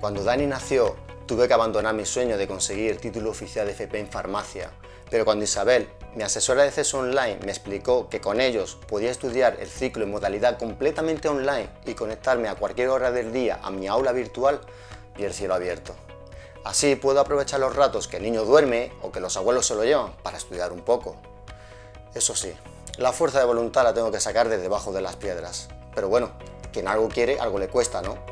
Cuando Dani nació, tuve que abandonar mi sueño de conseguir el título oficial de FP en farmacia, pero cuando Isabel, mi asesora de acceso online, me explicó que con ellos podía estudiar el ciclo en modalidad completamente online y conectarme a cualquier hora del día a mi aula virtual, y el cielo abierto. Así puedo aprovechar los ratos que el niño duerme o que los abuelos se lo llevan para estudiar un poco. Eso sí, la fuerza de voluntad la tengo que sacar de debajo de las piedras. Pero bueno, quien algo quiere, algo le cuesta, ¿no?